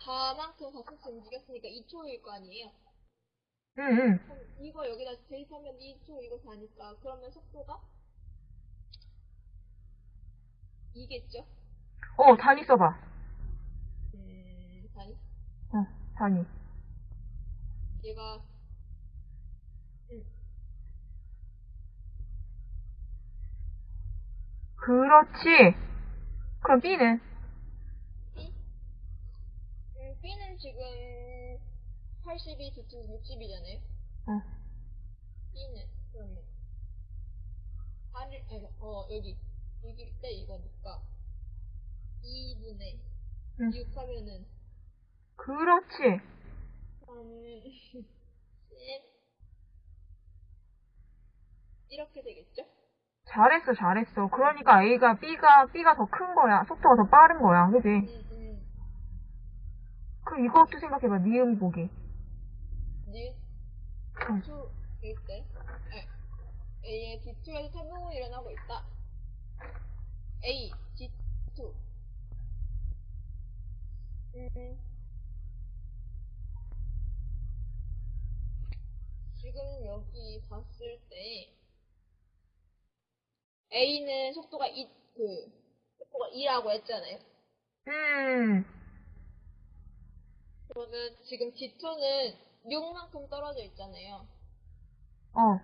4만큼 가속도 움직였으니까 2초일 거 아니에요? 응, 응. 그럼 이거 여기다 대입하면 2초 이거 4니까 그러면 속도가 2겠죠? 어, 단위 써봐. 음, 4니? 어, 단위. 얘가 음, 그렇지. 그럼 B는? B? 지금 82, D2, 60이잖아요? 어. B는 그러면 8일, 아니, 어, 여기 6일 때 이거니까 2분의 응. 6 하면은 그렇지. 한 10, 이렇게 되겠죠? 잘했어, 잘했어. 그러니까 A가 B가 B가 더 큰 거야. 속도가 더 빠른 거야, 그지? 음, 음. 그럼 이것도 생각해봐. 니은 보기. 니은 응. D2일 때 A의 D2에서 태동이 일어나고 있다. A, D2. 음. 지금 여기 봤을 때 A는 속도가 2, 그 속도가 2라고 했잖아요. 음, 그러면 지금 D2는 6만큼 떨어져 있잖아요. 어,